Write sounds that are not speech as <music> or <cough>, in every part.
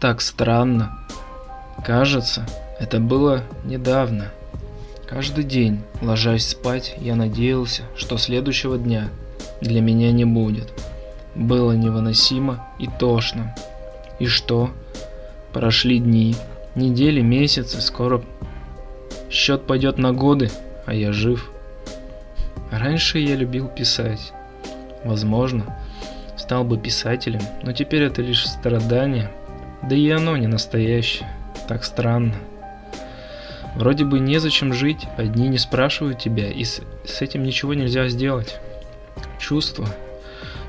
Так странно. Кажется, это было недавно. Каждый день, ложась спать, я надеялся, что следующего дня для меня не будет. Было невыносимо и тошно. И что? Прошли дни, недели, месяцы, скоро счет пойдет на годы, а я жив. Раньше я любил писать. Возможно, стал бы писателем, но теперь это лишь страдание. Да и оно не настоящее. Так странно. Вроде бы незачем жить, одни не спрашивают тебя, и с, с этим ничего нельзя сделать. Чувства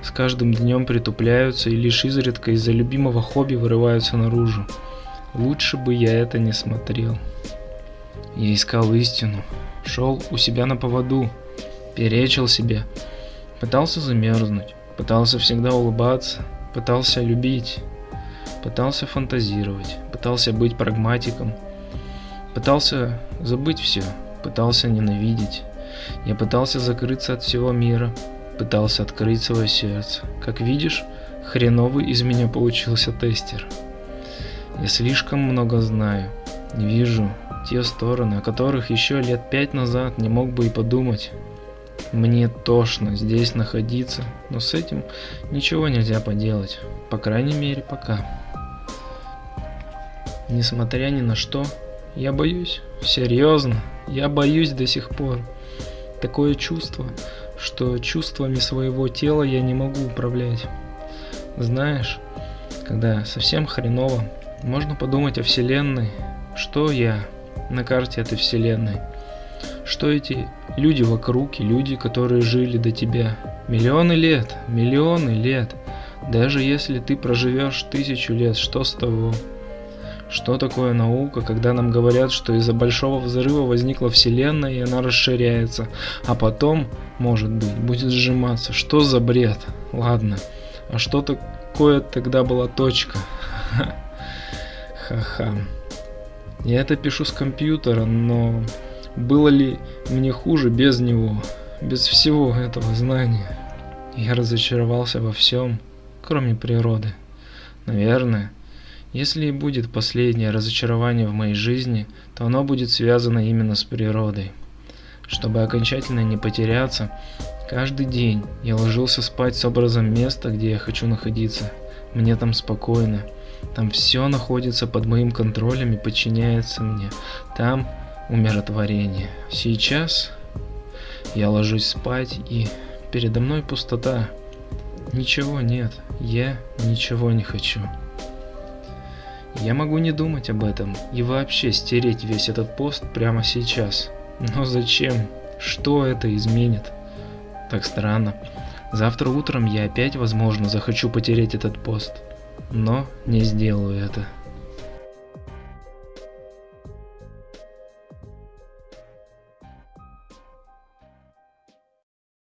с каждым днем притупляются и лишь изредка из-за любимого хобби вырываются наружу. Лучше бы я это не смотрел. Я искал истину, шел у себя на поводу, перечил себе, пытался замерзнуть, пытался всегда улыбаться, пытался любить, пытался фантазировать, пытался быть прагматиком, пытался забыть все, пытался ненавидеть. Я пытался закрыться от всего мира, пытался открыть свое сердце. Как видишь, хреновый из меня получился тестер. Я слишком много знаю, вижу те стороны, о которых еще лет пять назад не мог бы и подумать. Мне тошно здесь находиться, но с этим ничего нельзя поделать, по крайней мере пока. Несмотря ни на что, я боюсь, серьезно, я боюсь до сих пор. Такое чувство, что чувствами своего тела я не могу управлять. Знаешь, когда совсем хреново, можно подумать о Вселенной, что я на карте этой Вселенной, что эти люди вокруг и люди, которые жили до тебя. Миллионы лет, миллионы лет. Даже если ты проживешь тысячу лет, что с того? Что такое наука, когда нам говорят, что из-за большого взрыва возникла Вселенная и она расширяется, а потом, может быть, будет сжиматься? Что за бред? Ладно, а что такое тогда была точка? <laughs> Ха-ха. Я это пишу с компьютера, но было ли мне хуже без него, без всего этого знания? Я разочаровался во всем, кроме природы. Наверное, если и будет последнее разочарование в моей жизни, то оно будет связано именно с природой. Чтобы окончательно не потеряться, каждый день я ложился спать с образом места, где я хочу находиться. Мне там спокойно. Там все находится под моим контролем и подчиняется мне. Там умиротворение. Сейчас я ложусь спать и передо мной пустота. Ничего нет, я ничего не хочу. Я могу не думать об этом и вообще стереть весь этот пост прямо сейчас. Но зачем? Что это изменит? Так странно. Завтра утром я опять, возможно, захочу потерять этот пост. Но не сделаю это.